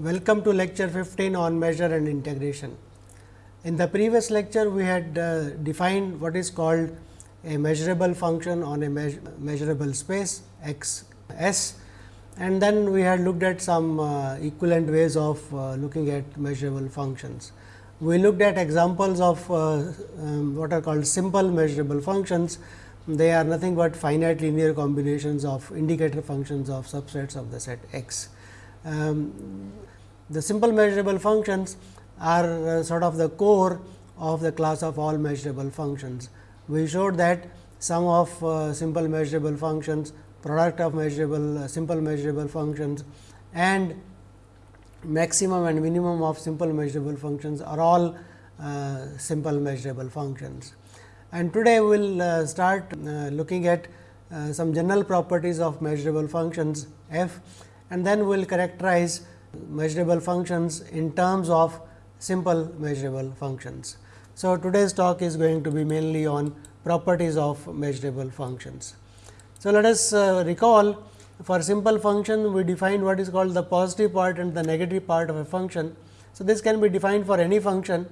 Welcome to lecture 15 on measure and integration. In the previous lecture, we had uh, defined what is called a measurable function on a measure, measurable space x s and then we had looked at some uh, equivalent ways of uh, looking at measurable functions. We looked at examples of uh, um, what are called simple measurable functions. They are nothing but finite linear combinations of indicator functions of subsets of the set x. Um, the simple measurable functions are uh, sort of the core of the class of all measurable functions we showed that sum of uh, simple measurable functions, product of measurable uh, simple measurable functions and maximum and minimum of simple measurable functions are all uh, simple measurable functions. And today we will uh, start uh, looking at some general properties of measurable functions f and then we will characterize measurable functions in terms of simple measurable functions. So, today's talk is going to be mainly on properties of measurable functions. So, let us uh, recall for simple function we define what is called the positive part and the negative part of a function. So, this can be defined for any function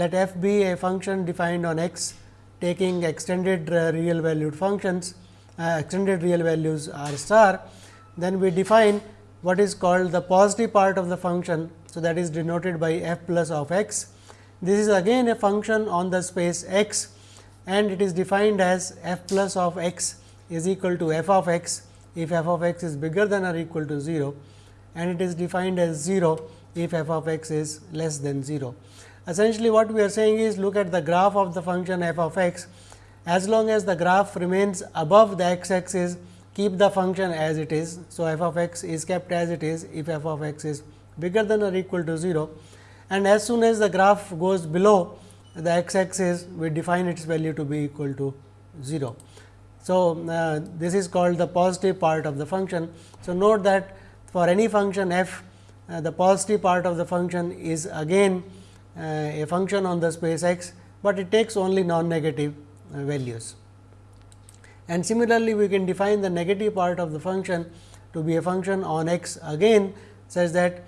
let f be a function defined on x taking extended uh, real valued functions uh, extended real values r star then we define what is called the positive part of the function. So, that is denoted by f plus of x this is again a function on the space x and it is defined as f plus of x is equal to f of x if f of x is bigger than or equal to 0 and it is defined as 0 if f of x is less than 0. Essentially what we are saying is look at the graph of the function f of x as long as the graph remains above the x axis keep the function as it is. So, f of x is kept as it is if f of x is bigger than or equal to 0 and as soon as the graph goes below the x axis we define its value to be equal to 0. So, uh, this is called the positive part of the function. So, note that for any function f uh, the positive part of the function is again uh, a function on the space x, but it takes only non-negative uh, values. And similarly, we can define the negative part of the function to be a function on x again such that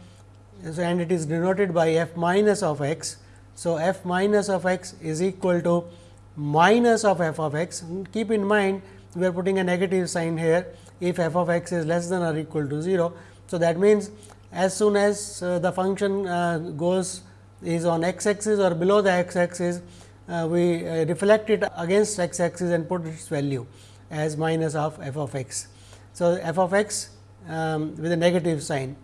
so, and it is denoted by f minus of x. So, f minus of x is equal to minus of f of x. Keep in mind we are putting a negative sign here if f of x is less than or equal to 0. So, that means as soon as uh, the function uh, goes is on x axis or below the x axis, uh, we uh, reflect it against x axis and put its value as minus of f of x. So, f of x um, with a negative sign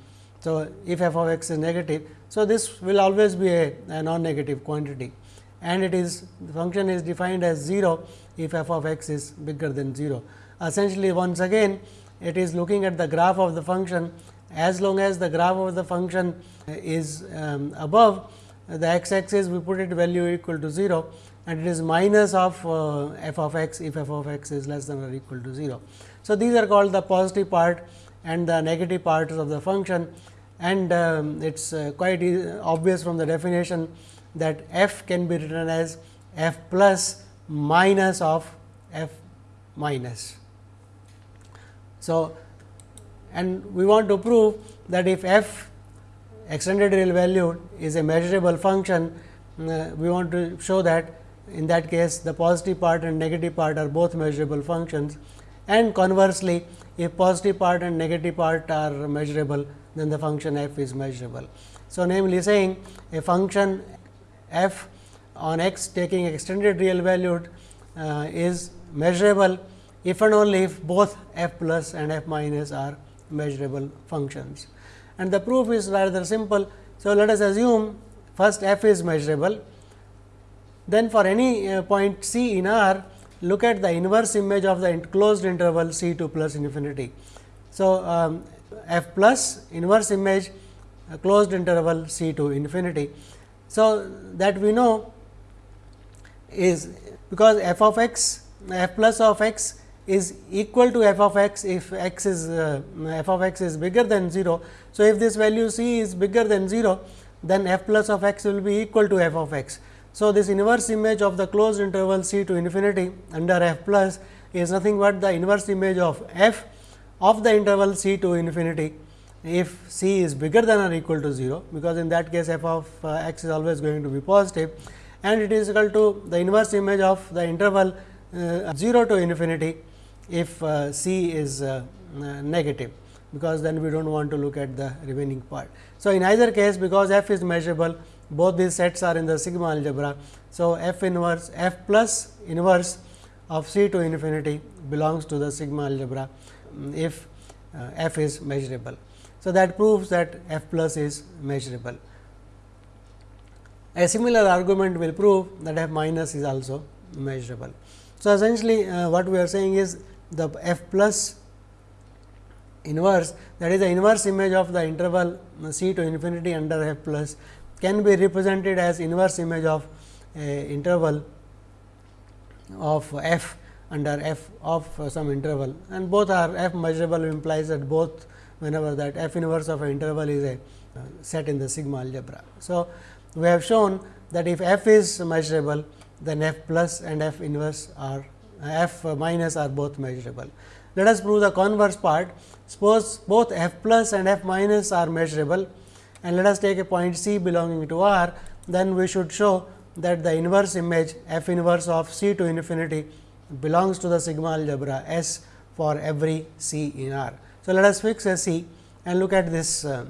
so, if f of x is negative, so this will always be a, a non-negative quantity and it is the function is defined as 0 if f of x is bigger than 0. Essentially once again it is looking at the graph of the function as long as the graph of the function is um, above the x axis we put it value equal to 0 and it is minus of uh, f of x if f of x is less than or equal to 0. So, these are called the positive part and the negative parts of the function and um, it is uh, quite obvious from the definition that f can be written as f plus minus of f minus. So, and we want to prove that if f extended real value is a measurable function, uh, we want to show that in that case the positive part and negative part are both measurable functions and conversely if positive part and negative part are measurable then the function f is measurable. So, namely saying a function f on x taking extended real valued uh, is measurable if and only if both f plus and f minus are measurable functions. And the proof is rather simple. So, let us assume first f is measurable, then for any uh, point c in R look at the inverse image of the enclosed interval c to plus infinity. So, um, f plus inverse image closed interval c to infinity. So, that we know is because f of x f plus of x is equal to f of x if x is uh, f of x is bigger than 0. So, if this value c is bigger than 0 then f plus of x will be equal to f of x. So, this inverse image of the closed interval c to infinity under f plus is nothing but the inverse image of f of the interval c to infinity if c is bigger than or equal to 0, because in that case f of uh, x is always going to be positive and it is equal to the inverse image of the interval uh, 0 to infinity if uh, c is uh, negative, because then we do not want to look at the remaining part. So, in either case because f is measurable both these sets are in the sigma algebra. So, f inverse f plus inverse of c to infinity belongs to the sigma algebra if uh, f is measurable. So, that proves that f plus is measurable. A similar argument will prove that f minus is also measurable. So, essentially uh, what we are saying is the f plus inverse that is the inverse image of the interval c to infinity under f plus can be represented as inverse image of a interval of f under f of some interval and both are f measurable implies that both whenever that f inverse of an interval is a uh, set in the sigma algebra. So, we have shown that if f is measurable then f plus and f inverse are f minus are both measurable. Let us prove the converse part. Suppose both f plus and f minus are measurable and let us take a point c belonging to R, then we should show that the inverse image f inverse of c to infinity belongs to the sigma algebra S for every c in R. So, let us fix a c and look at this uh,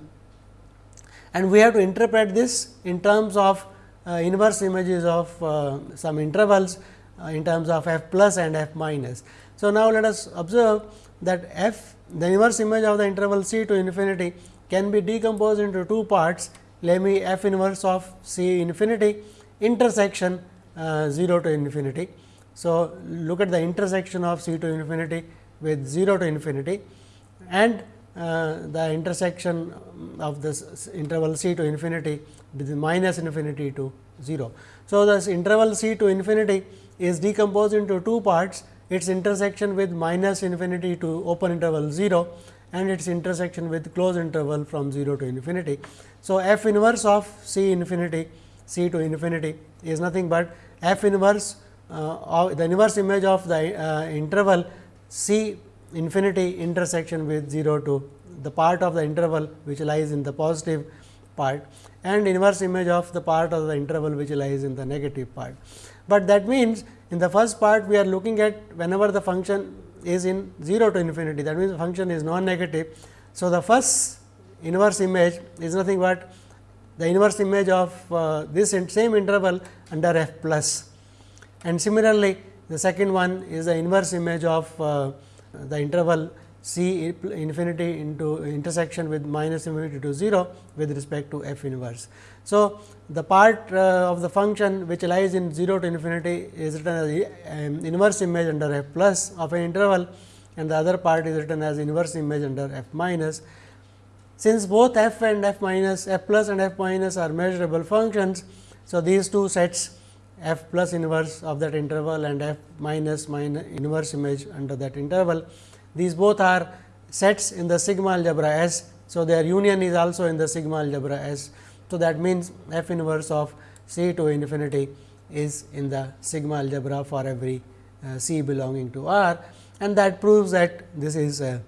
and we have to interpret this in terms of uh, inverse images of uh, some intervals uh, in terms of f plus and f minus. So, now let us observe that f the inverse image of the interval c to infinity can be decomposed into two parts let me f inverse of c infinity intersection uh, 0 to infinity. So, look at the intersection of c to infinity with 0 to infinity and uh, the intersection of this interval c to infinity with minus infinity to 0. So, this interval c to infinity is decomposed into two parts its intersection with minus infinity to open interval 0 and its intersection with closed interval from 0 to infinity. So, f inverse of c infinity c to infinity is nothing but f inverse uh, the inverse image of the uh, interval c infinity intersection with 0 to the part of the interval which lies in the positive part and inverse image of the part of the interval which lies in the negative part. But that means, in the first part we are looking at whenever the function is in 0 to infinity that means, the function is non negative. So, the first inverse image is nothing but the inverse image of uh, this same interval under f plus and similarly, the second one is the inverse image of uh, the interval c infinity into intersection with minus infinity to 0 with respect to f inverse. So, the part uh, of the function which lies in 0 to infinity is written as um, inverse image under f plus of an interval and the other part is written as inverse image under f minus. Since both f and f minus f plus and f minus are measurable functions. So, these two sets f plus inverse of that interval and f minus minus inverse image under that interval. These both are sets in the sigma algebra S. So, their union is also in the sigma algebra S. So, that means f inverse of c to infinity is in the sigma algebra for every uh, c belonging to R and that proves that this is a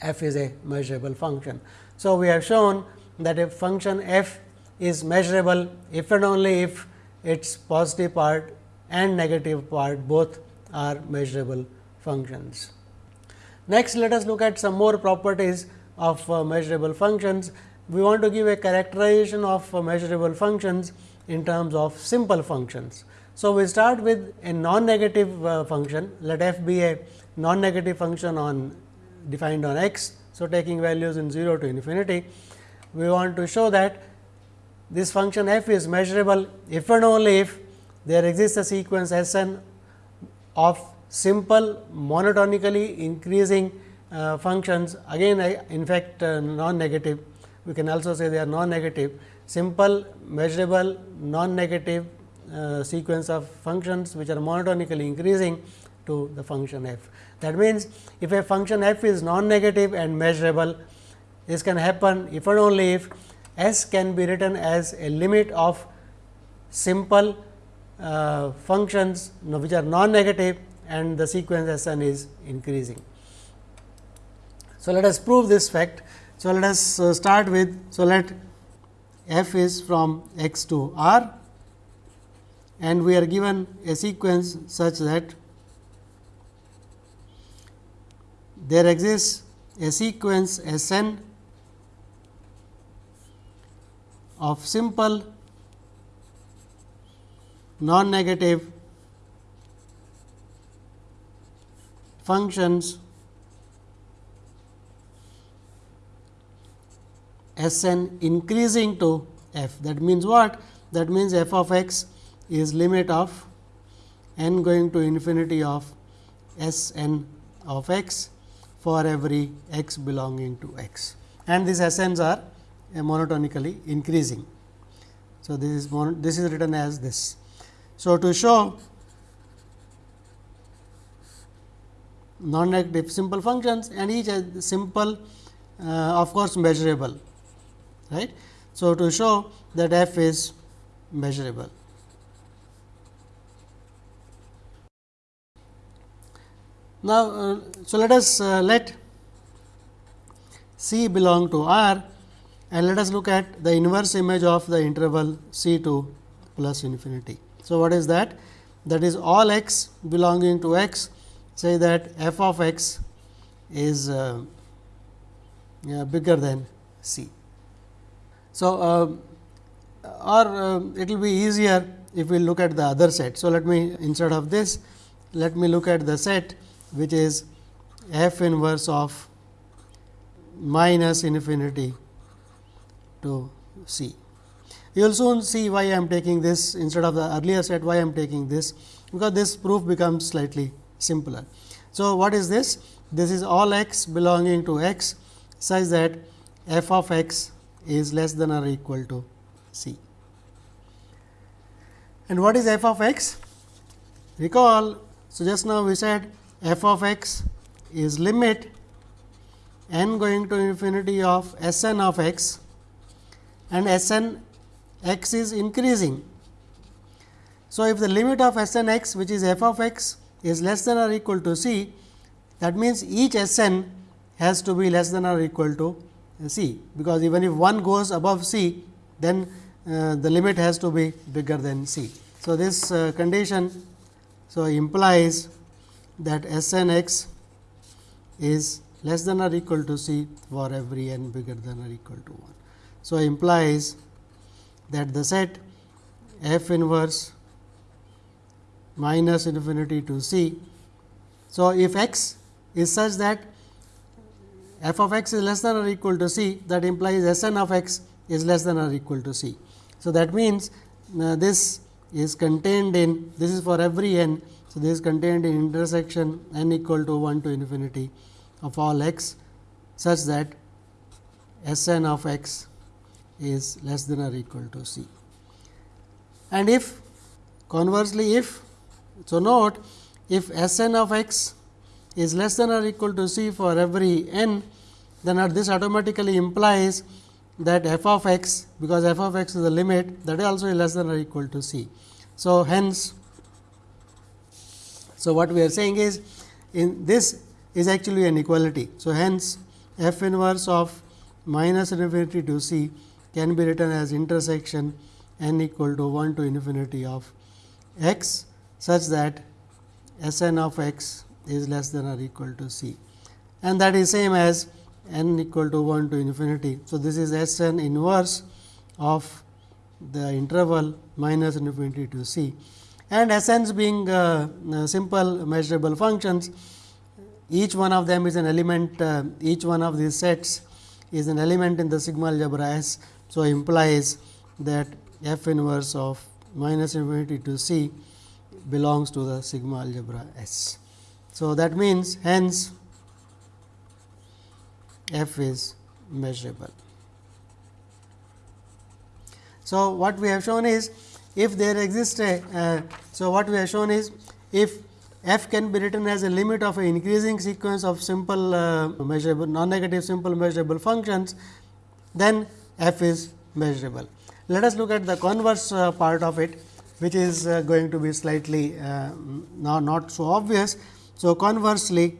f is a measurable function. So, we have shown that a function f is measurable if and only if its positive part and negative part both are measurable functions. Next, let us look at some more properties of uh, measurable functions. We want to give a characterization of uh, measurable functions in terms of simple functions. So, we start with a non-negative uh, function, let f be a non-negative function on defined on x. So, taking values in 0 to infinity, we want to show that this function f is measurable if and only if there exists a sequence S n of simple monotonically increasing uh, functions again in fact uh, non negative we can also say they are non negative simple measurable non negative uh, sequence of functions which are monotonically increasing to the function f. That means, if a function f is non negative and measurable this can happen if and only if S can be written as a limit of simple uh, functions which are non negative and the sequence S n is increasing. So, let us prove this fact So, let us uh, start with, so let f is from x to r and we are given a sequence such that there exists a sequence S n of simple non negative functions S n increasing to f. That means what? That means f of x is limit of n going to infinity of S n of x for every x belonging to x and these S n's are monotonically increasing. So, this is this is written as this. So, to show non negative simple functions and each simple uh, of course, measurable right. So, to show that f is measurable. Now, uh, so let us uh, let C belong to R and let us look at the inverse image of the interval C to plus infinity. So, what is that? That is all x belonging to x say that f of x is uh, bigger than C. So, uh, or uh, it will be easier if we look at the other set. So, let me instead of this let me look at the set which is f inverse of minus infinity to c. You will soon see why I am taking this instead of the earlier set why I am taking this because this proof becomes slightly simpler. So, what is this? This is all x belonging to x such that f of x is less than or equal to c. And what is f of x? Recall, so just now we said f of x is limit n going to infinity of S n of x and S n x is increasing. So, if the limit of S n x which is f of x is less than or equal to c, that means each S n has to be less than or equal to c, because even if one goes above c, then uh, the limit has to be bigger than c. So, this uh, condition so implies that S n x is less than or equal to c for every n bigger than or equal to 1. So, implies that the set f inverse minus infinity to c. So, if x is such that f of x is less than or equal to c that implies S n of x is less than or equal to c. So, that means, uh, this is contained in this is for every n. So, this is contained in intersection n equal to 1 to infinity of all x such that S n of x is less than or equal to c. And if conversely if so note if S n of x is less than or equal to c for every n, then this automatically implies that f of x because f of x is the limit that is also less than or equal to c. So, hence, so what we are saying is in this is actually an equality. So, hence f inverse of minus infinity to c can be written as intersection n equal to 1 to infinity of x such that S n of x is less than or equal to c and that is same as n equal to 1 to infinity. So, this is S n inverse of the interval minus infinity to c and S being uh, uh, simple measurable functions each one of them is an element uh, each one of these sets is an element in the sigma algebra S. So, implies that f inverse of minus infinity to c belongs to the sigma algebra S. So, that means hence f is measurable. So, what we have shown is if there exists a uh, so what we have shown is if f can be written as a limit of an increasing sequence of simple uh, measurable non negative simple measurable functions then f is measurable. Let us look at the converse uh, part of it which is uh, going to be slightly uh, not, not so obvious. So, conversely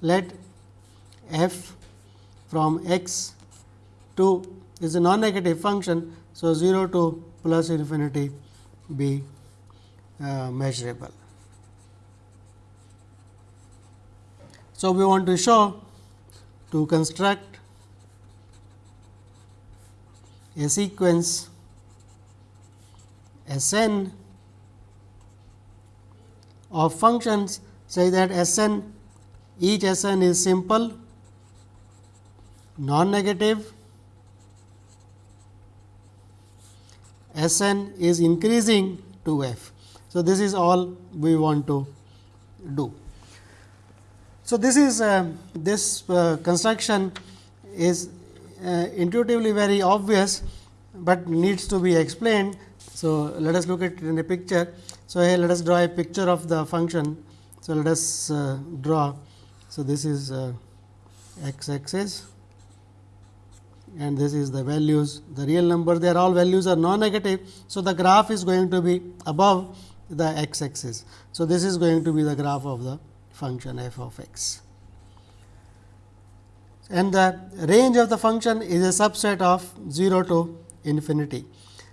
let f from x to is a non negative function. So, 0 to plus infinity be uh, measurable. So, we want to show to construct a sequence S n of functions say that S n each S n is simple, non negative, S n is increasing to f. So, this is all we want to do. So, this is uh, this uh, construction is uh, intuitively very obvious, but needs to be explained. So, let us look at it in a picture. So, here let us draw a picture of the function. So, let us uh, draw. So, this is uh, x axis and this is the values the real number they are all values are non negative. So, the graph is going to be above the x axis. So, this is going to be the graph of the function f of x and the range of the function is a subset of 0 to infinity.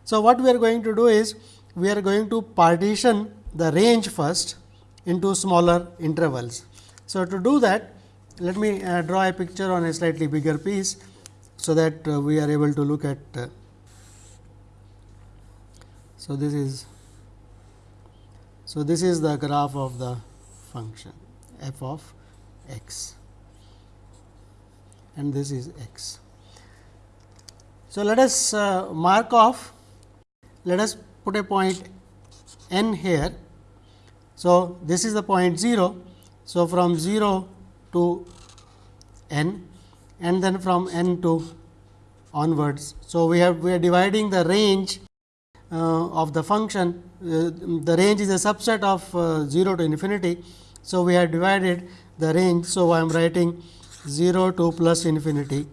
So, what we are going to do is we are going to partition the range first into smaller intervals. So, to do that let me uh, draw a picture on a slightly bigger piece so that uh, we are able to look at. Uh, so, this is so this is the graph of the function f of x and this is x. So, let us uh, mark off let us put a point n here. So, this is the point 0. So, from 0 to n and then from n to onwards. So, we have we are dividing the range uh, of the function uh, the range is a subset of uh, 0 to infinity. So, we have divided the range. So, I am writing 0 to plus infinity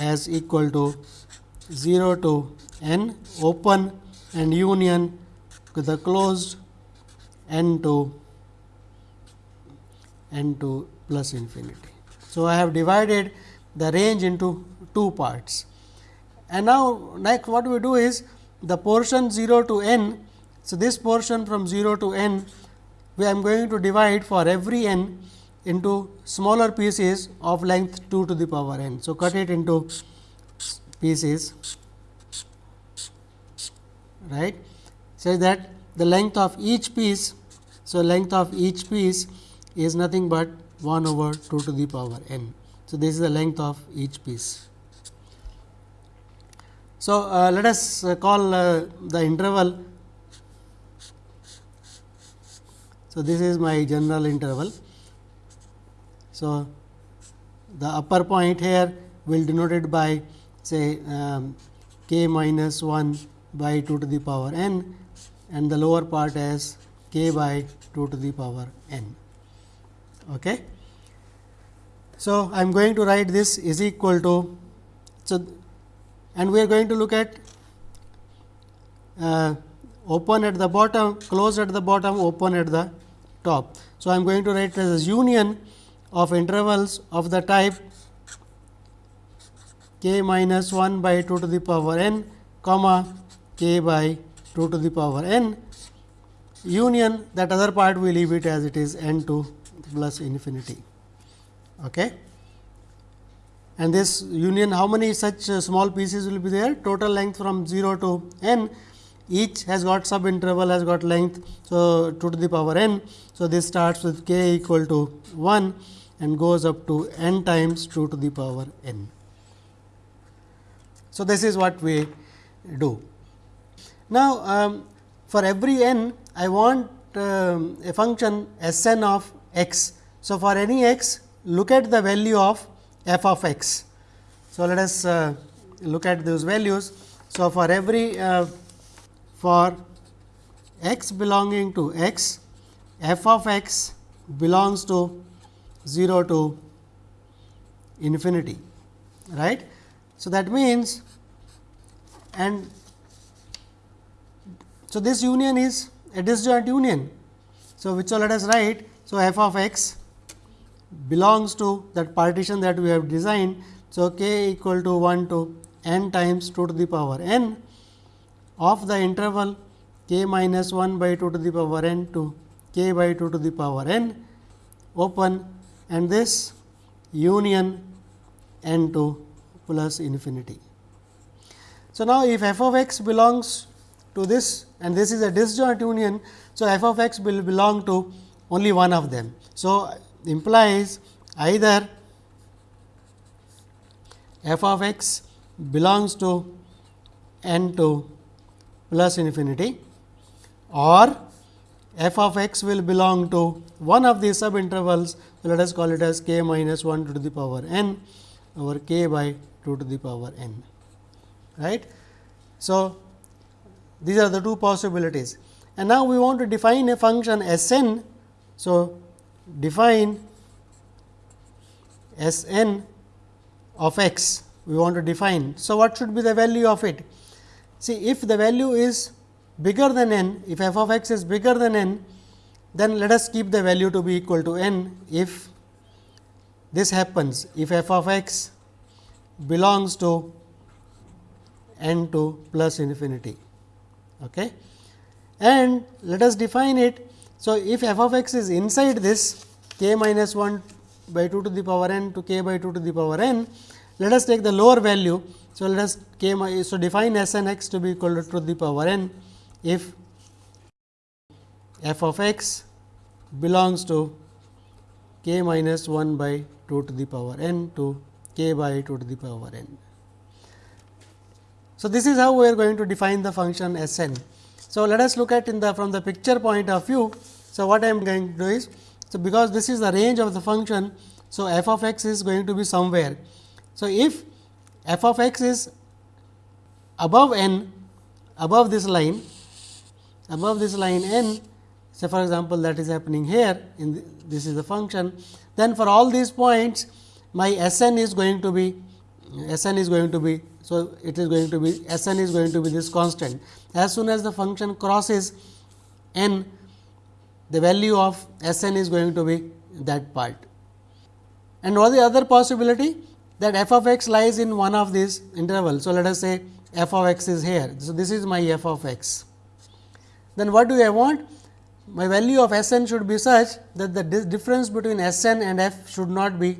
as equal to 0 to n open and union with the closed n to n to plus infinity. So, I have divided the range into two parts. And now, next what we do is the portion 0 to n. So, this portion from 0 to n we am going to divide for every n into smaller pieces of length 2 to the power n. So, cut it into pieces right say that the length of each piece. So, length of each piece is nothing but 1 over 2 to the power n. So, this is the length of each piece. So, uh, let us uh, call uh, the interval. So, this is my general interval. So, the upper point here will denoted by say um, k minus 1 by 2 to the power n and the lower part as k by 2 to the power n. Okay. So, I am going to write this is equal to. So, and we are going to look at uh, open at the bottom, closed at the bottom, open at the top. So, I am going to write as union of intervals of the type k minus 1 by 2 to the power n comma k by 2 to the power n union that other part we leave it as it is n to plus infinity. Okay. And this union how many such uh, small pieces will be there total length from 0 to n each has got sub interval has got length. So, 2 to the power n. So, this starts with k equal to 1 and goes up to n times 2 to the power n. So, this is what we do. Now, um, for every n I want um, a function S n of x. So, for any x look at the value of f of x. So, let us uh, look at those values. So, for every uh, for x belonging to x f of x belongs to 0 to infinity right. So, that means and so, this union is a disjoint union. So, which so let us write. So, f of x belongs to that partition that we have designed. So, k equal to 1 to n times 2 to the power n of the interval k minus 1 by 2 to the power n to k by 2 to the power n open and this union n to plus infinity. So, now if f of x belongs to this and this is a disjoint union. So, f of x will belong to only one of them. So, implies either f of x belongs to n to plus infinity or f of x will belong to one of these sub intervals. So, let us call it as k minus 1 to the power n over k by 2 to the power n. Right. So, these are the two possibilities and now we want to define a function S n. So, define S n of x we want to define. So, what should be the value of it? See if the value is bigger than n, if f of x is bigger than n, then let us keep the value to be equal to n. If this happens, if f of x belongs to n to plus infinity. Okay. And let us define it. So, if f of x is inside this k minus 1 by 2 to the power n to k by 2 to the power n, let us take the lower value. So, let us k so define s n x to be equal to 2 to the power n if f of x belongs to k minus 1 by 2 to the power n to k by 2 to the power n. So, this is how we are going to define the function S n. So, let us look at in the from the picture point of view. So, what I am going to do is, so because this is the range of the function. So, f of x is going to be somewhere. So, if f of x is above n above this line above this line n say for example, that is happening here in the, this is the function then for all these points my S n is going to be S n is going to be so, it is going to be S n is going to be this constant. As soon as the function crosses n, the value of S n is going to be that part. And what the other possibility that f of x lies in one of these intervals. So, let us say f of x is here. So, this is my f of x. Then what do I want? My value of S n should be such that the difference between S n and f should not be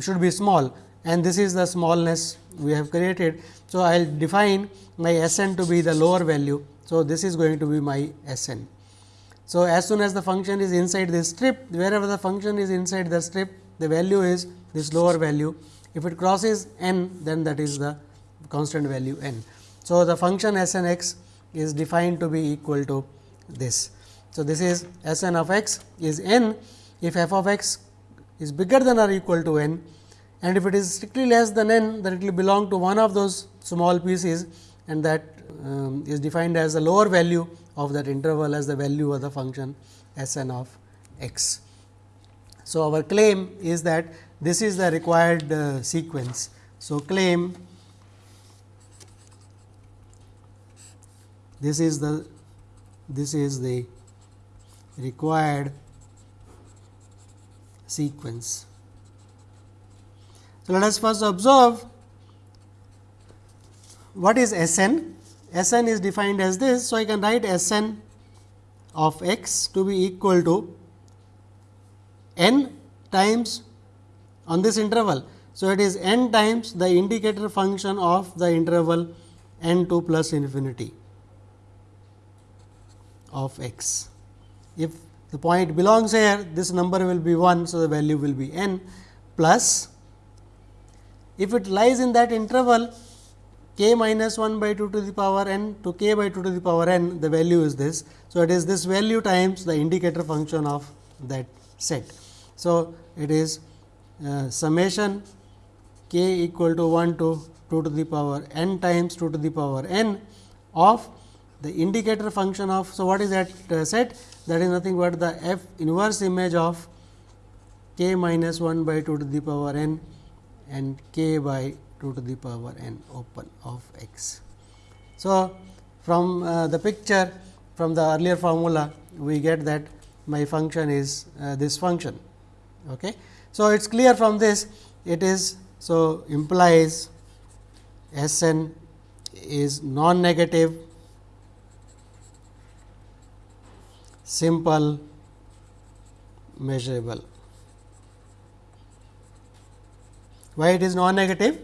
should be small and this is the smallness we have created. So, I will define my S n to be the lower value. So, this is going to be my S n. So, as soon as the function is inside this strip, wherever the function is inside the strip, the value is this lower value. If it crosses n, then that is the constant value n. So, the function S n x is defined to be equal to this. So, this is S n of x is n if f of x is bigger than or equal to n and if it is strictly less than n then it will belong to one of those small pieces and that um, is defined as the lower value of that interval as the value of the function S n of x. So, our claim is that this is the required uh, sequence. So, claim this is the this is the required sequence. So, let us first observe what is S n. S n is defined as this. So, I can write S n of x to be equal to n times on this interval. So, it is n times the indicator function of the interval n 2 plus infinity of x. If the point belongs here, this number will be 1. So, the value will be n plus if it lies in that interval k minus 1 by 2 to the power n to k by 2 to the power n, the value is this. So, it is this value times the indicator function of that set. So, it is uh, summation k equal to 1 to 2 to the power n times 2 to the power n of the indicator function of. So, what is that uh, set? That is nothing but the f inverse image of k minus 1 by 2 to the power n and k by 2 to the power n open of x. So, from uh, the picture from the earlier formula we get that my function is uh, this function. Okay. So, it is clear from this it is so implies S n is non negative simple measurable. Why it is non negative?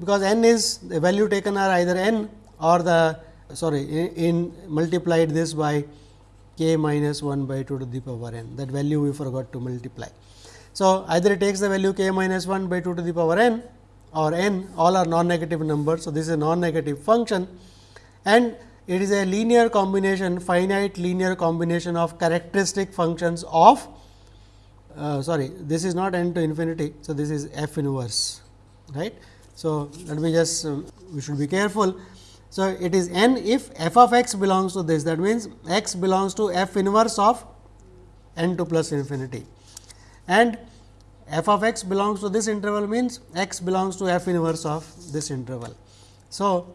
Because n is the value taken are either n or the sorry in, in multiplied this by k minus 1 by 2 to the power n that value we forgot to multiply. So, either it takes the value k minus 1 by 2 to the power n or n all are non negative numbers. So, this is a non negative function and it is a linear combination finite linear combination of characteristic functions of uh, sorry this is not n to infinity. So, this is f inverse right. So, let me just um, we should be careful. So, it is n if f of x belongs to this that means, x belongs to f inverse of n to plus infinity and f of x belongs to this interval means x belongs to f inverse of this interval. So,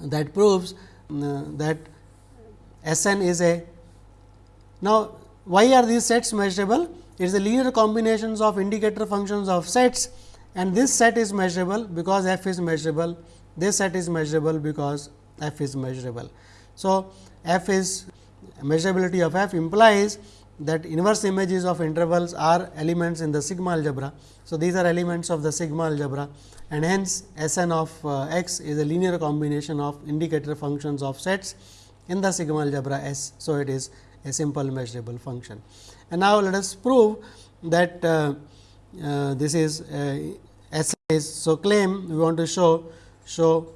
that proves uh, that S n is a now why are these sets measurable? It is a linear combinations of indicator functions of sets and this set is measurable because f is measurable, this set is measurable because f is measurable. So, f is measurability of f implies that inverse images of intervals are elements in the sigma algebra. So, these are elements of the sigma algebra and hence S n of uh, x is a linear combination of indicator functions of sets in the sigma algebra S. So, it is a simple measurable function. And now, let us prove that uh, uh, this is uh, S is. So, claim we want to show show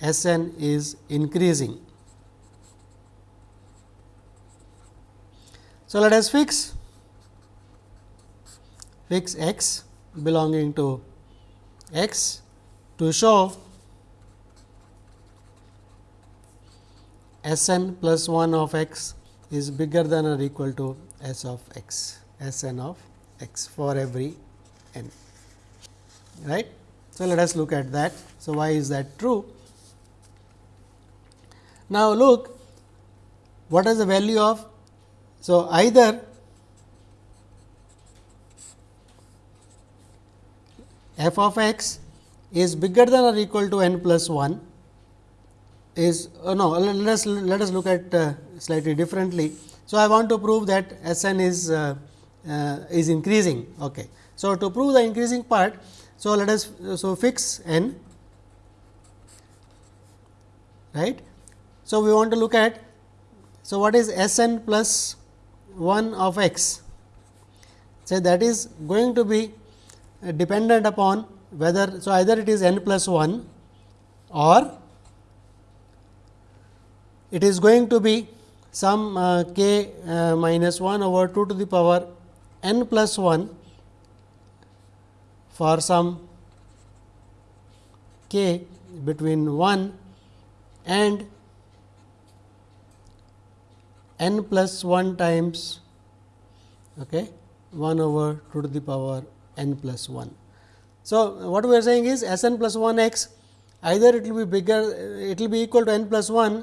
S n is increasing. So, let us fix fix x belonging to x to show S n plus 1 of x is bigger than or equal to S of x, S n of x for every n. Right. So, let us look at that. So, why is that true? Now, look what is the value of so, either f of x is bigger than or equal to n plus 1 is uh, no let us let us look at uh, slightly differently. So, I want to prove that S n is uh, uh, is increasing. Okay. So, to prove the increasing part, so let us so fix n right. So, we want to look at so what is S n plus 1 of x say that is going to be dependent upon whether. So, either it is n plus 1 or it is going to be some uh, k uh, minus 1 over 2 to the power n plus 1 for some k between 1 and n plus 1 times okay, 1 over 2 to the power n plus 1. So, what we are saying is S n plus 1 x either it will be bigger it will be equal to n plus 1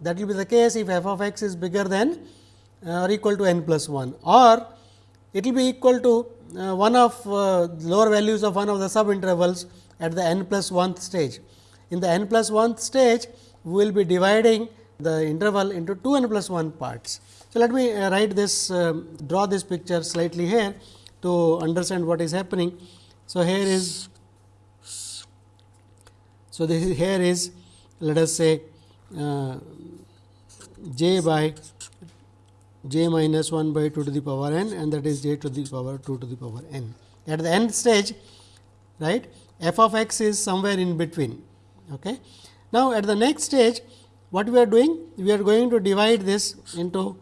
that will be the case if f of x is bigger than uh, or equal to n plus 1 or it will be equal to uh, one of uh, lower values of one of the sub intervals at the n plus 1th stage. In the n plus 1th stage, we will be dividing the interval into 2 n plus 1 parts. So, let me write this uh, draw this picture slightly here to understand what is happening. So, here is so this is here is let us say uh, j by j minus 1 by 2 to the power n and that is j to the power 2 to the power n. At the end stage right f of x is somewhere in between. Okay. Now, at the next stage what we are doing? We are going to divide this into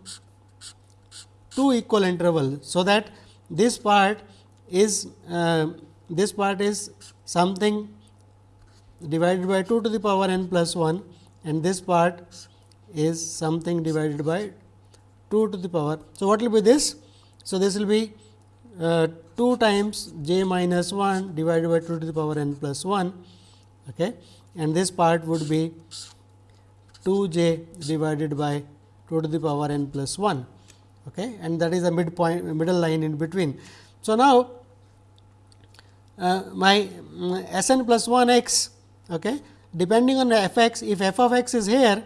two equal intervals. So, that this part is uh, this part is something divided by 2 to the power n plus 1 and this part is something divided by 2 to the power. So, what will be this? So, this will be uh, 2 times j minus 1 divided by 2 to the power n plus 1 okay. and this part would be 2 j divided by 2 to the power n plus 1. okay, and that is a midpoint middle line in between. So, now uh, my um, S n plus 1 x okay, depending on the f x if f of x is here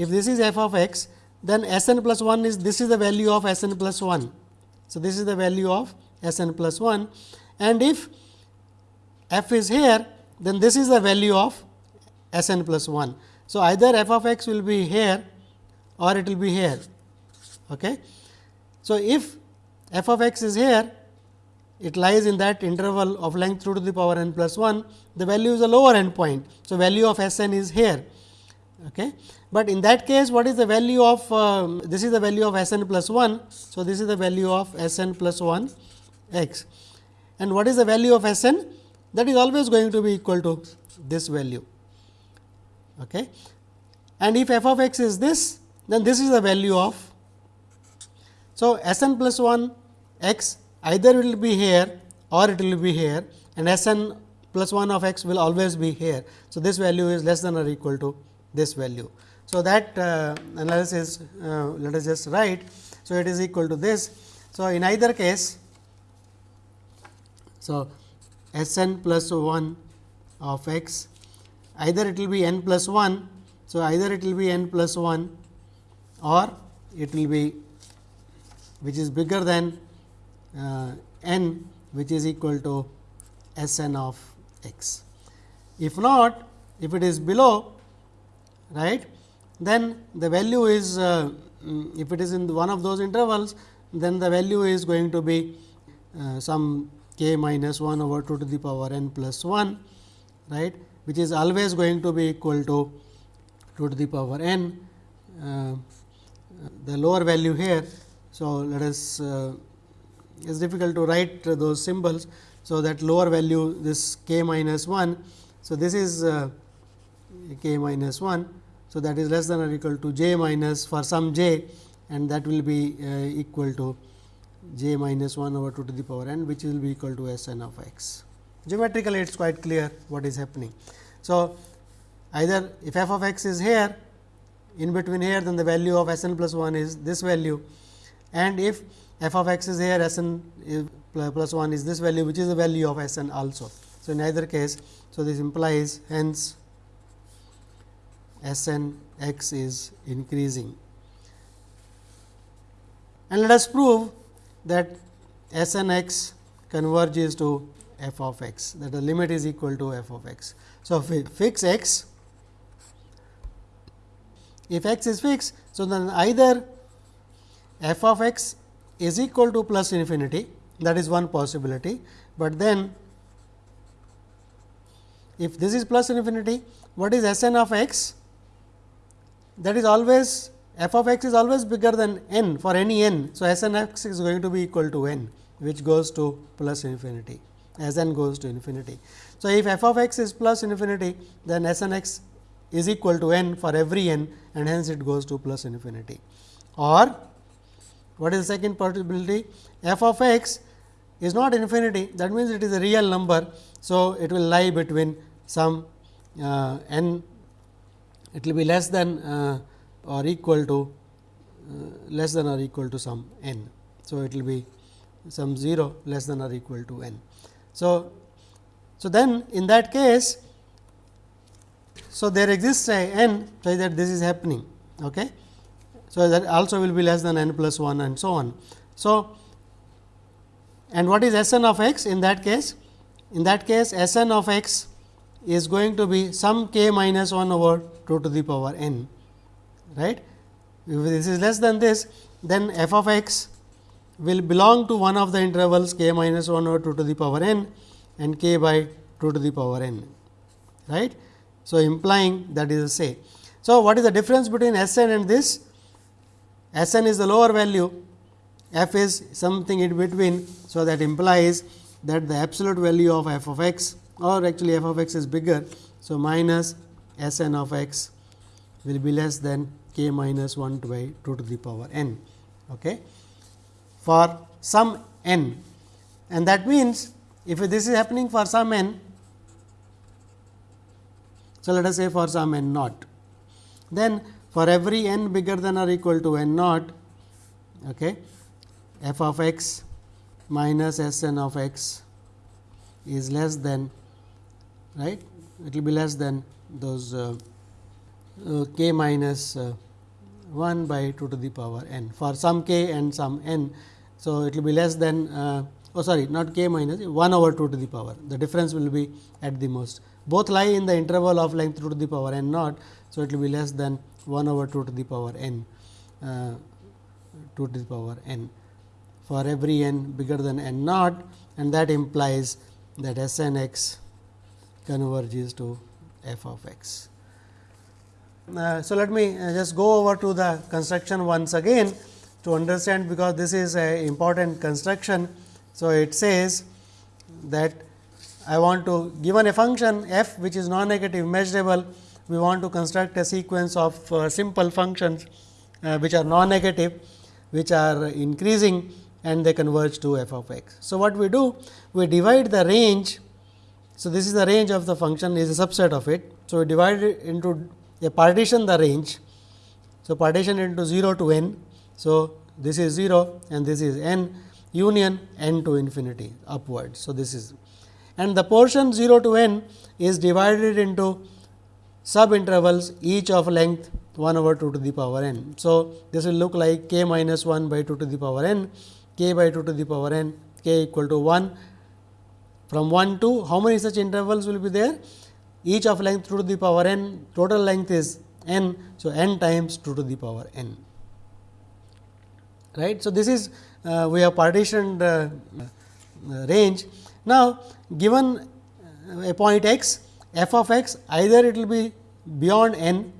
if this is f of x then S n plus 1 is this is the value of S n plus 1. So, this is the value of S n plus 1 and if f is here then this is the value of S n plus 1. So, either f of x will be here or it will be here. Okay. So, if f of x is here it lies in that interval of length 2 to the power n plus 1, the value is a lower end point. So, value of S n is here. Okay. But in that case what is the value of uh, this is the value of S n plus 1. So, this is the value of S n plus 1 x and what is the value of S n that is always going to be equal to this value. Okay. And if f of x is this then this is the value of. So, S n plus 1 x either will be here or it will be here and S n plus 1 of x will always be here. So, this value is less than or equal to this value. So, that uh, analysis uh, let us just write. So, it is equal to this. So, in either case, so S n plus 1 of x either it will be n plus 1. So, either it will be n plus 1 or it will be which is bigger than uh, n which is equal to S n of x. If not, if it is below right, then the value is uh, mm, if it is in one of those intervals, then the value is going to be uh, some k minus 1 over 2 to the power n plus 1 right, which is always going to be equal to 2 to the power n. Uh, the lower value here. So, let us uh, it is difficult to write those symbols. So, that lower value this k minus 1. So, this is uh, k minus 1. So, that is less than or equal to j minus for some j and that will be uh, equal to j minus 1 over 2 to the power n which will be equal to S n of x. Geometrically it is quite clear what is happening. So, either if f of x is here in between here then the value of S n plus 1 is this value and if f of x is here S n plus 1 is this value which is the value of S n also. So, in either case, so this implies hence S n x is increasing. And let us prove that S n x converges to f of x that the limit is equal to f of x. So, fix x, if x is fixed, so then either f of x is equal to plus infinity that is one possibility, but then if this is plus infinity what is S n of x that is always f of x is always bigger than n for any n. So, S n x is going to be equal to n which goes to plus infinity as n goes to infinity. So, if f of x is plus infinity then S n x is equal to n for every n and hence it goes to plus infinity or what is the second possibility? f of x is not infinity that means, it is a real number. So, it will lie between some uh, n it will be less than uh, or equal to uh, less than or equal to some n. So, it will be some 0 less than or equal to n. So, so then in that case, so there exists a n so that this is happening. Okay. So, that also will be less than n plus 1 and so on. So, and what is S n of x in that case? In that case S n of x is going to be some k minus 1 over 2 to the power n right. If this is less than this then f of x will belong to one of the intervals k minus 1 over 2 to the power n and k by 2 to the power n right. So, implying that is say. So, what is the difference between S n and this? S n is the lower value, f is something in between. So, that implies that the absolute value of f of x or actually f of x is bigger. So, minus S n of x will be less than k minus 1 by 2 to the power n okay, for some n. And that means, if this is happening for some n, so let us say for some n naught, then for every n bigger than or equal to n naught, okay, f of x minus S n of x is less than right it will be less than those uh, uh, k minus uh, 1 by 2 to the power n for some k and some n. So, it will be less than uh, oh sorry not k minus 1 over 2 to the power the difference will be at the most both lie in the interval of length 2 to the power n naught. So, it will be less than 1 over 2 to the power n uh, 2 to the power n for every n bigger than n naught and that implies that S n x converges to f of x. Uh, so, let me uh, just go over to the construction once again to understand because this is a important construction. So, it says that I want to given a function f which is non-negative measurable, we want to construct a sequence of uh, simple functions uh, which are non-negative, which are increasing and they converge to f of x. So, what we do? We divide the range. So, this is the range of the function is a subset of it. So, we divide it into a partition the range. So, partition into 0 to n. So, this is 0 and this is n union n to infinity upward. So, this is and the portion 0 to n is divided into sub intervals each of length 1 over 2 to the power n. So, this will look like k minus 1 by 2 to the power n, k by 2 to the power n, k equal to 1 from 1 to how many such intervals will be there? Each of length 2 to the power n, total length is n. So, n times 2 to the power n. Right. So, this is uh, we have partitioned uh, range. Now, given a point x, f of x either it will be beyond n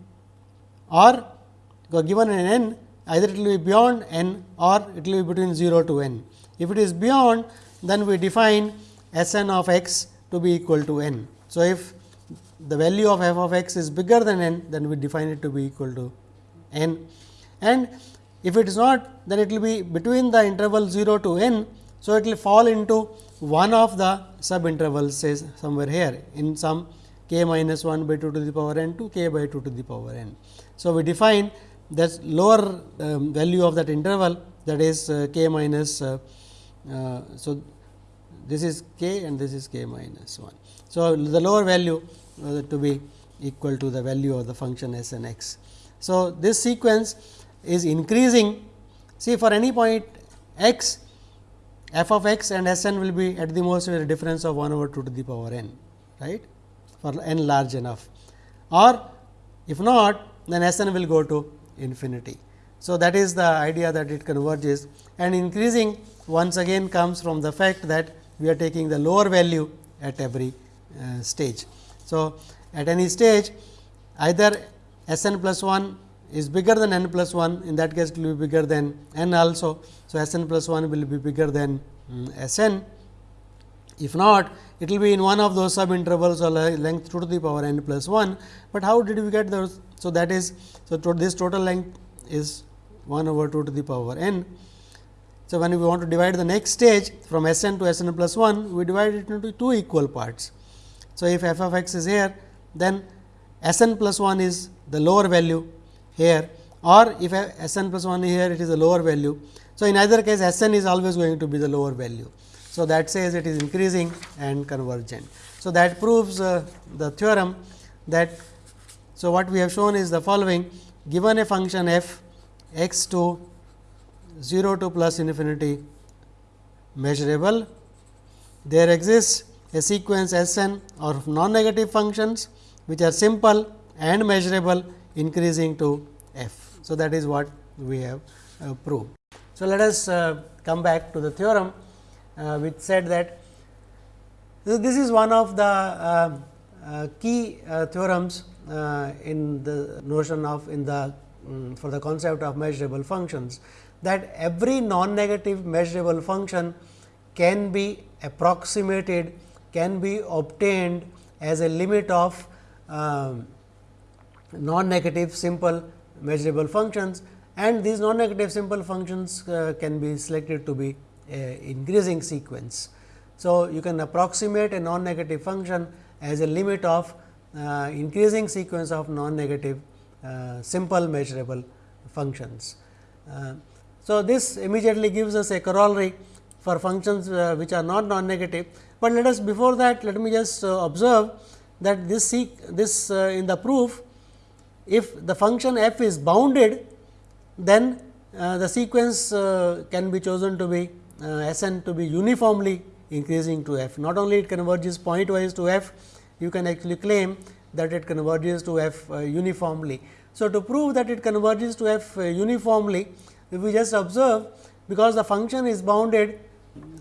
or given an n either it will be beyond n or it will be between 0 to n. If it is beyond then we define S n of x to be equal to n. So, if the value of f of x is bigger than n then we define it to be equal to n and if it is not then it will be between the interval 0 to n. So, it will fall into one of the sub intervals says somewhere here in some k minus 1 by 2 to the power n to k by 2 to the power n. So, we define that lower um, value of that interval that is uh, k minus. Uh, uh, so, this is k and this is k minus 1. So, the lower value uh, to be equal to the value of the function s n x. So, this sequence is increasing see for any point x f of x and s n will be at the most a difference of 1 over 2 to the power n right for n large enough or if not then S n will go to infinity. So, that is the idea that it converges and increasing once again comes from the fact that we are taking the lower value at every uh, stage. So, at any stage either S n plus 1 is bigger than n plus 1 in that case it will be bigger than n also. So, S n plus 1 will be bigger than um, S n if not it will be in one of those sub intervals or length 2 to the power n plus 1, but how did we get those? So, that is so to this total length is 1 over 2 to the power n. So, when we want to divide the next stage from S n to S n plus 1, we divide it into two equal parts. So, if f of x is here, then S n plus 1 is the lower value here or if S n plus 1 here, it is a lower value. So, in either case S n is always going to be the lower value. So, that says it is increasing and convergent. So, that proves uh, the theorem that. So, what we have shown is the following given a function f x to 0 to plus infinity measurable, there exists a sequence S n of non negative functions which are simple and measurable increasing to f. So, that is what we have uh, proved. So, let us uh, come back to the theorem uh, which said that this is one of the uh, uh, key theorems in the notion of in the um, for the concept of measurable functions that every non-negative measurable function can be approximated can be obtained as a limit of um, non-negative simple measurable functions and these non-negative simple functions uh, can be selected to be an increasing sequence. So, you can approximate a non-negative function as a limit of uh, increasing sequence of non-negative uh, simple measurable functions. So, this immediately gives us a corollary for functions uh, which are not non-negative, but let us before that let me just uh, observe that this this uh, in the proof if the function f is bounded then uh, the sequence uh, can be chosen to be uh, S n to be uniformly increasing to f. Not only it converges pointwise to f, you can actually claim that it converges to f uniformly. So, to prove that it converges to f uniformly, if we just observe because the function is bounded.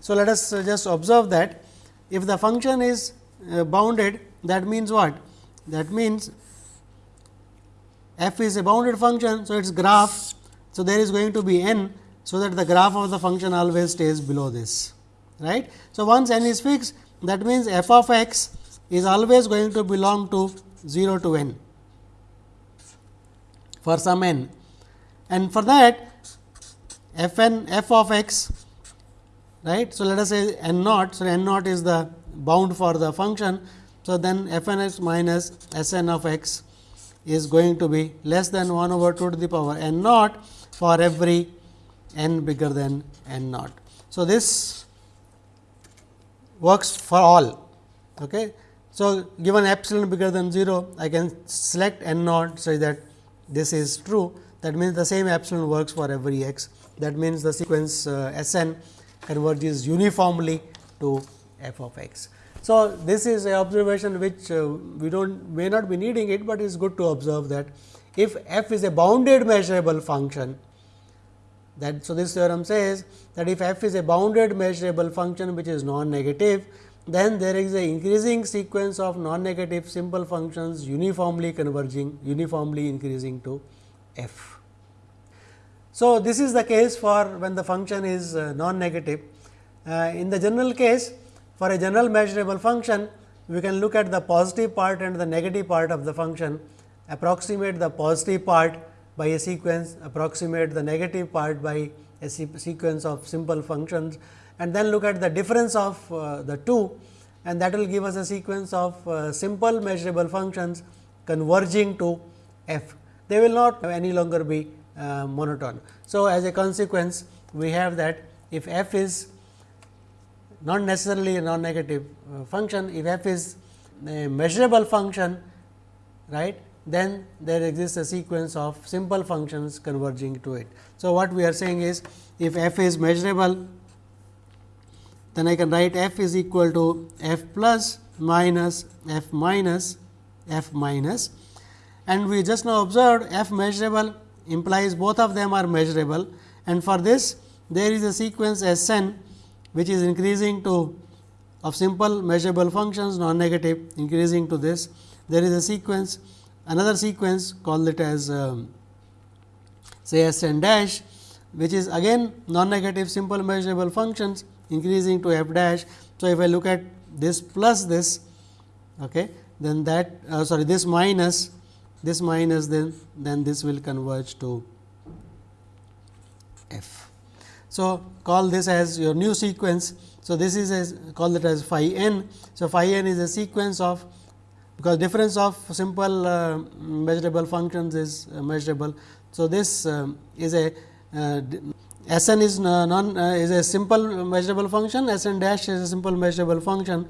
So, let us uh, just observe that if the function is uh, bounded that means what? That means f is a bounded function. So, its graph. So, there is going to be n. So, that the graph of the function always stays below this right. So, once n is fixed that means, f of x is always going to belong to 0 to n for some n and for that f n f of x right. So, let us say n naught. So, n naught is the bound for the function. So, then f n x minus S n of x is going to be less than 1 over 2 to the power n naught for every n bigger than n naught. So, this works for all. Okay. So, given epsilon bigger than 0, I can select n naught say that this is true. That means, the same epsilon works for every x. That means, the sequence uh, S n converges uniformly to f of x. So, this is a observation which uh, we do not may not be needing it, but it is good to observe that if f is a bounded measurable function that so this theorem says that if f is a bounded measurable function which is non negative then there is a increasing sequence of non negative simple functions uniformly converging uniformly increasing to f. So, this is the case for when the function is uh, non negative. Uh, in the general case for a general measurable function, we can look at the positive part and the negative part of the function, approximate the positive part by a sequence, approximate the negative part by a sequence of simple functions and then look at the difference of uh, the two and that will give us a sequence of uh, simple measurable functions converging to f. They will not any longer be uh, monotone. So, as a consequence, we have that if f is not necessarily a non negative uh, function. If f is a measurable function, right, then there exists a sequence of simple functions converging to it. So, what we are saying is if f is measurable, then I can write f is equal to f plus minus f minus f minus and we just now observed f measurable implies both of them are measurable and for this there is a sequence S n which is increasing to of simple measurable functions non negative increasing to this. There is a sequence another sequence call it as um, say S n dash which is again non negative simple measurable functions increasing to f dash. So, if I look at this plus this okay, then that uh, sorry this minus this minus then then this will converge to f. So, call this as your new sequence. So, this is a call it as phi n. So, phi n is a sequence of because difference of simple uh, measurable functions is uh, measurable. So, this uh, is a uh, S n is non uh, is a simple measurable function, S n dash is a simple measurable function.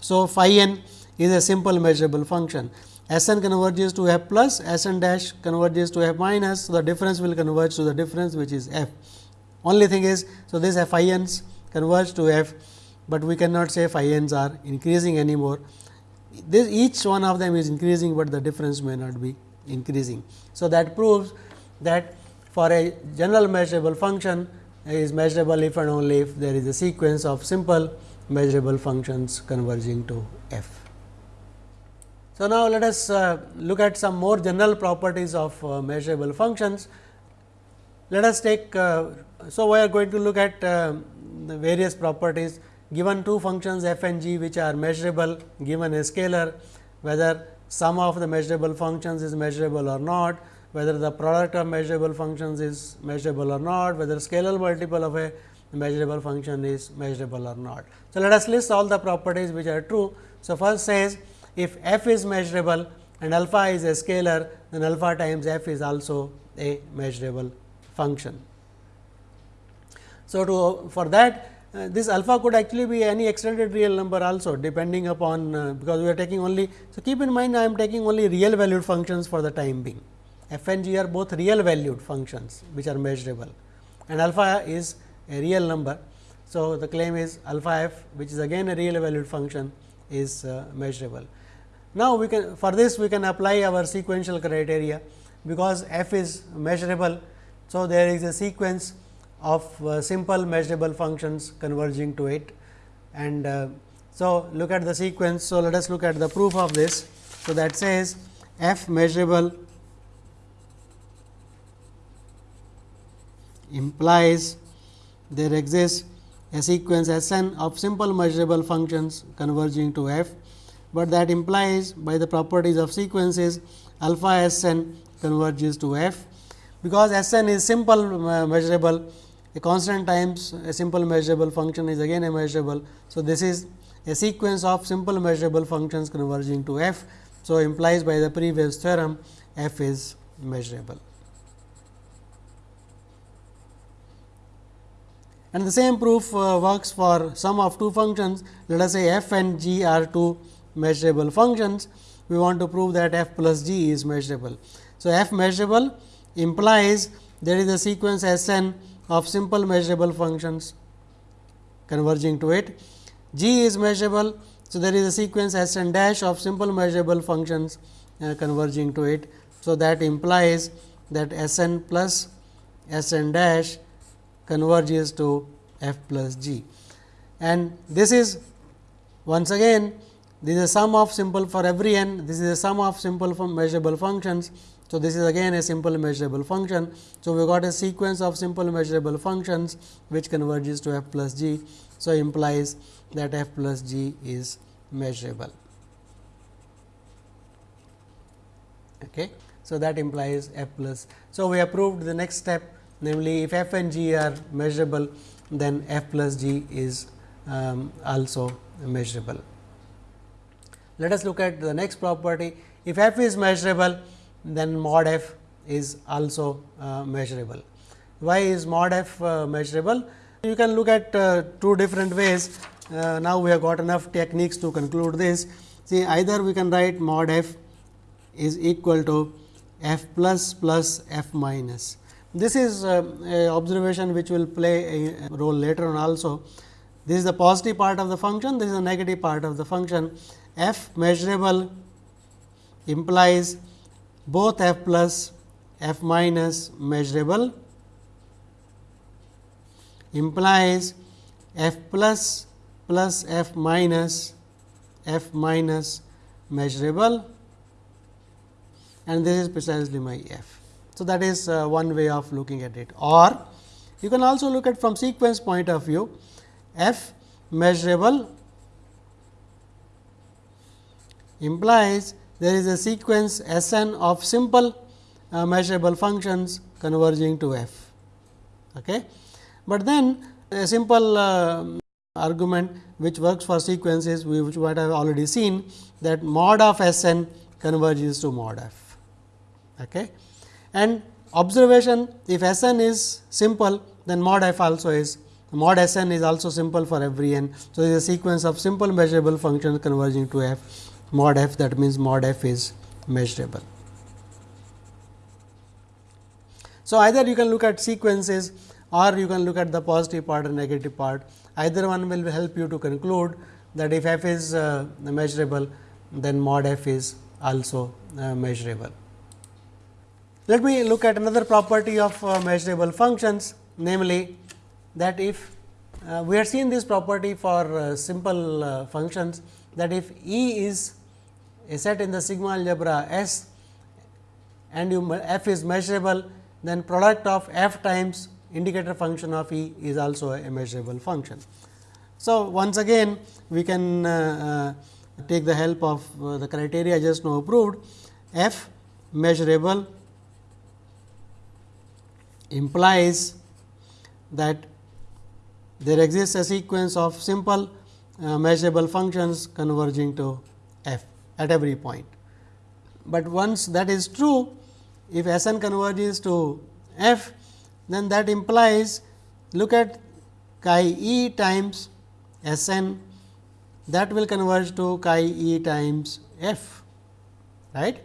So, phi n is a simple measurable function. S n converges to f plus, S n dash converges to f minus. So, the difference will converge to the difference which is f. Only thing is, so this f i n's converge to f, but we cannot say phi n's are increasing anymore. This each one of them is increasing, but the difference may not be increasing. So, that proves that for a general measurable function is measurable if and only if there is a sequence of simple measurable functions converging to f. So, now let us uh, look at some more general properties of uh, measurable functions. Let us take uh, so, we are going to look at uh, the various properties given two functions f and g which are measurable given a scalar whether sum of the measurable functions is measurable or not, whether the product of measurable functions is measurable or not, whether scalar multiple of a measurable function is measurable or not. So, let us list all the properties which are true. So, first says if f is measurable and alpha is a scalar, then alpha times f is also a measurable function. So, to for that uh, this alpha could actually be any extended real number also depending upon uh, because we are taking only. So, keep in mind I am taking only real valued functions for the time being f and g are both real valued functions which are measurable and alpha is a real number. So, the claim is alpha f which is again a real valued function is uh, measurable. Now, we can for this we can apply our sequential criteria because f is measurable. So, there is a sequence of uh, simple measurable functions converging to it and uh, so look at the sequence. So, let us look at the proof of this. So, that says f measurable implies there exists a sequence S n of simple measurable functions converging to f, but that implies by the properties of sequences alpha S n converges to f. Because S n is simple uh, measurable a constant times a simple measurable function is again a measurable. So, this is a sequence of simple measurable functions converging to f. So, implies by the previous theorem f is measurable. And the same proof uh, works for sum of two functions. Let us say f and g are two measurable functions. We want to prove that f plus g is measurable. So, f measurable implies there is a sequence S n of simple measurable functions converging to it. G is measurable. So, there is a sequence S n dash of simple measurable functions uh, converging to it. So, that implies that S n plus S n dash converges to f plus g. And this is once again this is a sum of simple for every n, this is a sum of simple measurable functions so, this is again a simple measurable function. So, we got a sequence of simple measurable functions which converges to f plus g. So, implies that f plus g is measurable. Okay. So, that implies f plus. So, we have proved the next step namely if f and g are measurable then f plus g is um, also measurable. Let us look at the next property. If f is measurable then mod f is also uh, measurable. Why is mod f uh, measurable? You can look at uh, two different ways. Uh, now, we have got enough techniques to conclude this. See either we can write mod f is equal to f plus plus f minus. This is uh, observation which will play a role later on also. This is the positive part of the function, this is the negative part of the function. F measurable implies both f plus f minus measurable implies f plus plus f minus f minus measurable and this is precisely my f. So, that is uh, one way of looking at it or you can also look at from sequence point of view f measurable implies there is a sequence S n of simple uh, measurable functions converging to f. Okay. But then a simple uh, argument which works for sequences which what I have already seen that mod of S n converges to mod f. Okay. And observation if S n is simple then mod f also is mod S n is also simple for every n. So, it is a sequence of simple measurable functions converging to f mod f that means mod f is measurable. So, either you can look at sequences or you can look at the positive part or negative part either one will help you to conclude that if f is uh, measurable then mod f is also uh, measurable. Let me look at another property of uh, measurable functions namely that if uh, we have seen this property for uh, simple uh, functions that if E is a set in the sigma algebra S and you f is measurable, then product of f times indicator function of E is also a measurable function. So, once again we can uh, uh, take the help of uh, the criteria just now proved f measurable implies that there exists a sequence of simple uh, measurable functions converging to at every point. But once that is true, if S n converges to f, then that implies look at chi e times S n that will converge to chi e times f right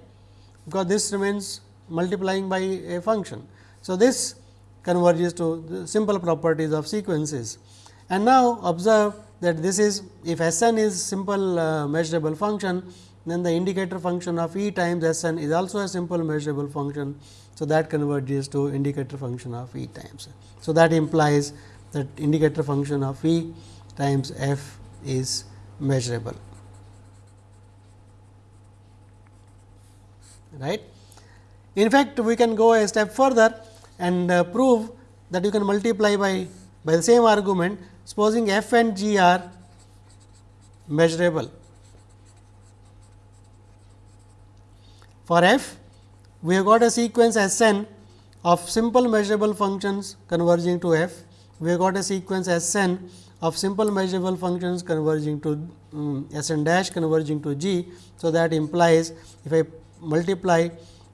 because this remains multiplying by a function. So, this converges to the simple properties of sequences. And now, observe that this is if S n is simple uh, measurable function, then the indicator function of E times S n is also a simple measurable function. So, that converges to indicator function of E times. So, that implies that indicator function of E times f is measurable. Right. In fact, we can go a step further and uh, prove that you can multiply by by the same argument supposing f and g are measurable. For f, we have got a sequence S n of simple measurable functions converging to f. We have got a sequence S n of simple measurable functions converging to um, S n dash converging to g. So, that implies if I multiply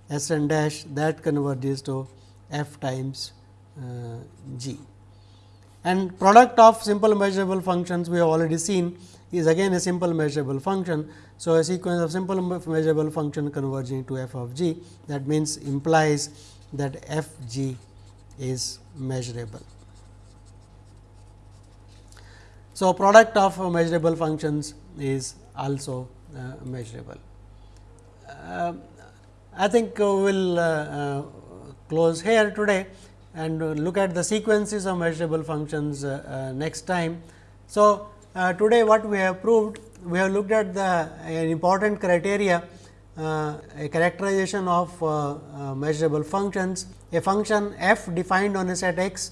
S n dash that converges to f times uh, g. And product of simple measurable functions we have already seen is again a simple measurable function. So, a sequence of simple measurable function converging to f of g that means implies that f g is measurable. So, product of measurable functions is also uh, measurable. Uh, I think we will uh, uh, close here today and look at the sequences of measurable functions uh, next time. So, today what we have proved, we have looked at the an important criteria uh, a characterization of uh, uh, measurable functions. A function f defined on a set x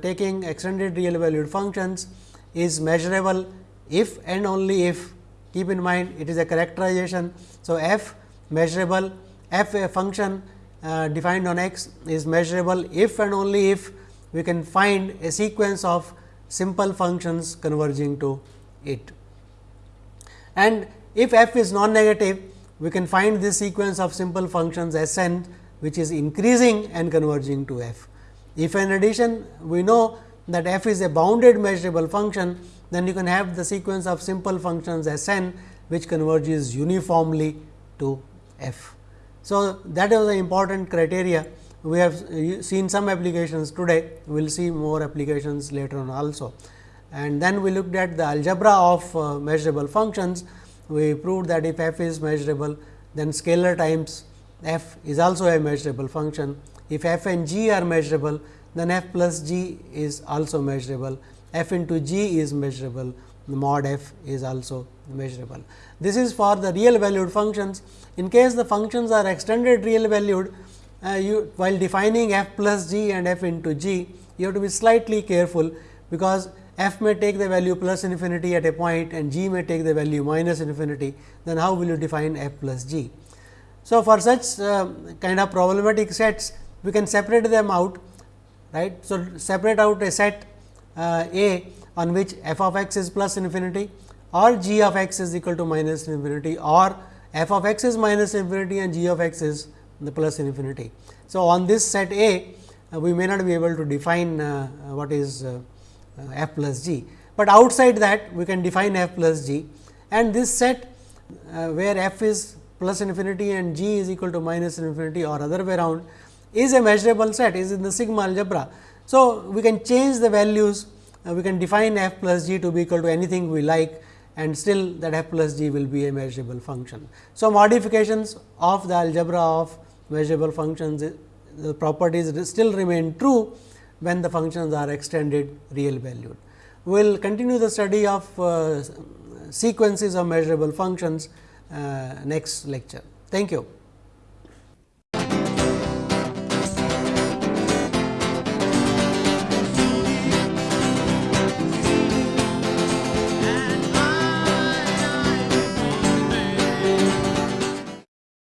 taking extended real valued functions is measurable if and only if keep in mind it is a characterization. So, f measurable f a function uh, defined on x is measurable if and only if we can find a sequence of simple functions converging to it. And if f is non-negative, we can find this sequence of simple functions S n which is increasing and converging to f. If in addition we know that f is a bounded measurable function, then you can have the sequence of simple functions S n which converges uniformly to f. So, that is the important criteria. We have seen some applications today, we will see more applications later on also. And then we looked at the algebra of uh, measurable functions. We proved that if f is measurable, then scalar times f is also a measurable function. If f and g are measurable, then f plus g is also measurable, f into g is measurable, mod f is also measurable. This is for the real valued functions. In case the functions are extended real valued, uh, you while defining f plus g and f into g, you have to be slightly careful, because f may take the value plus infinity at a point and g may take the value minus infinity, then how will you define f plus g? So, for such uh, kind of problematic sets, we can separate them out, right. So, separate out a set uh, A on which f of x is plus infinity or g of x is equal to minus infinity or f of x is minus infinity and g of x is the plus infinity. So, on this set A, uh, we may not be able to define uh, what is uh, f plus g, but outside that we can define f plus g and this set where f is plus infinity and g is equal to minus infinity or other way around is a measurable set is in the sigma algebra. So, we can change the values we can define f plus g to be equal to anything we like and still that f plus g will be a measurable function. So, modifications of the algebra of measurable functions the properties still remain true when the functions are extended real valued. We will continue the study of uh, sequences of measurable functions uh, next lecture. Thank you.